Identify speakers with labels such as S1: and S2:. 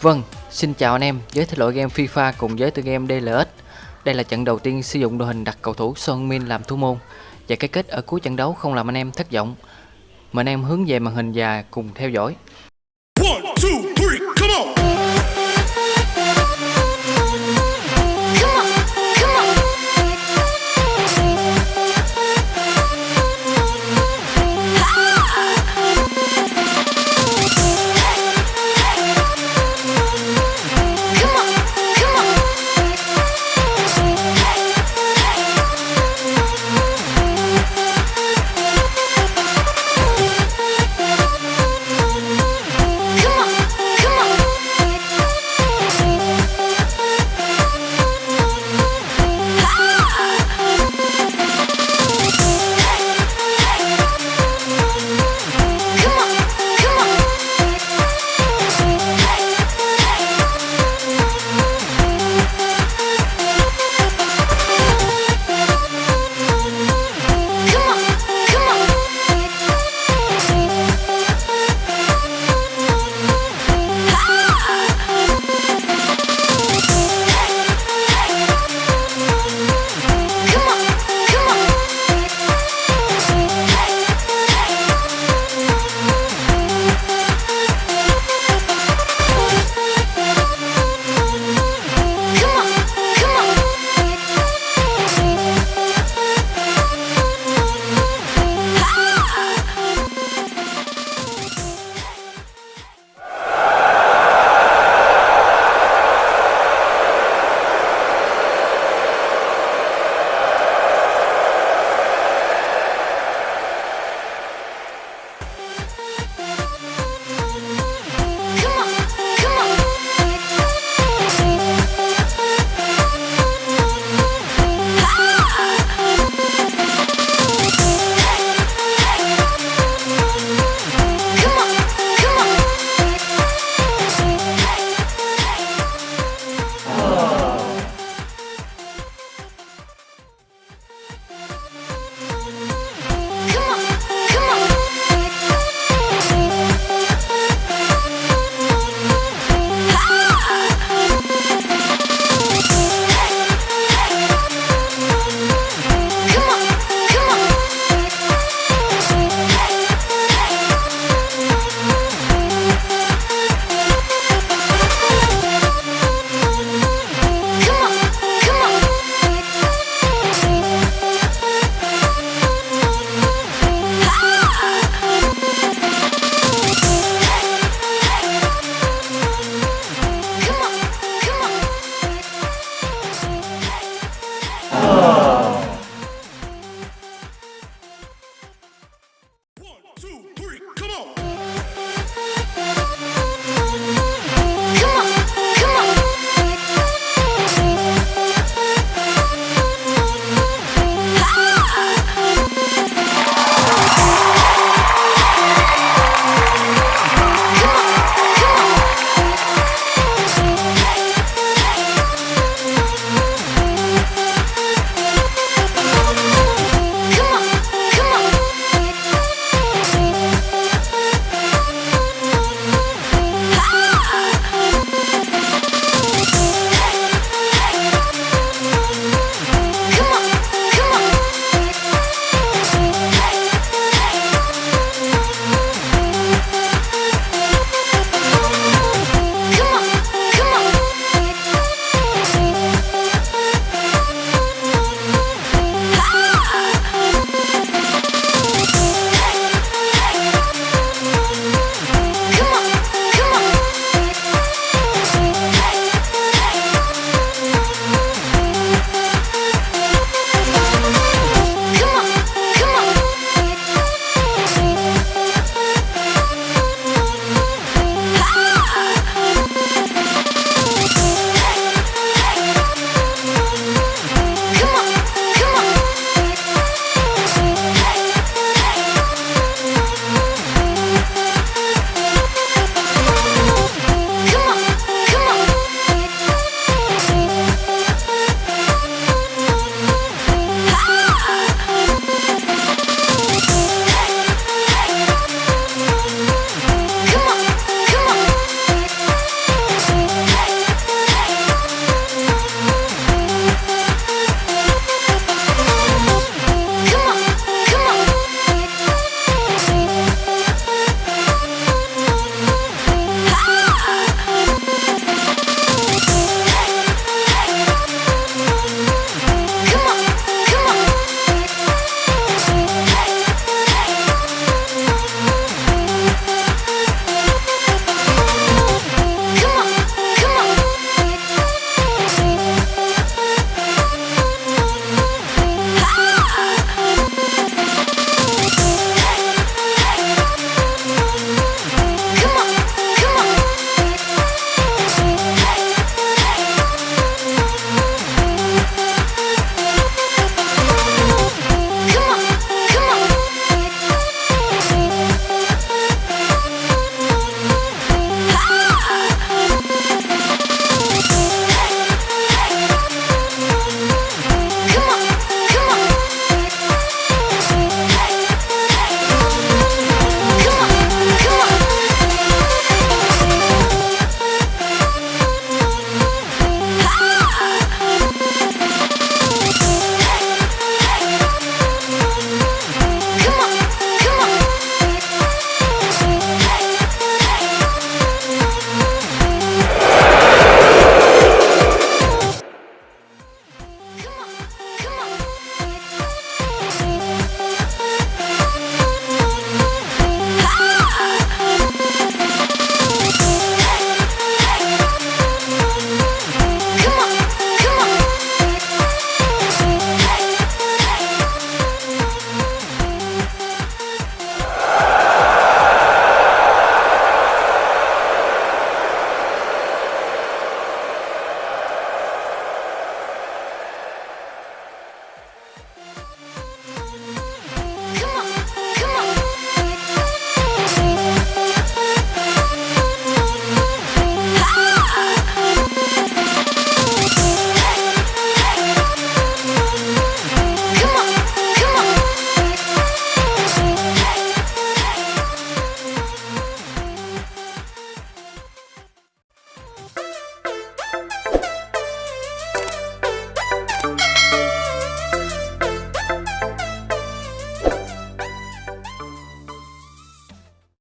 S1: Vâng, xin chào anh em, giới thể loại game FIFA cùng với tựa game DLS Đây là trận đầu tiên sử dụng đội hình đặt cầu thủ Son Min làm thủ môn và cái kết ở cuối trận đấu không làm anh em thất vọng. Mời anh em hướng về màn hình và cùng theo dõi.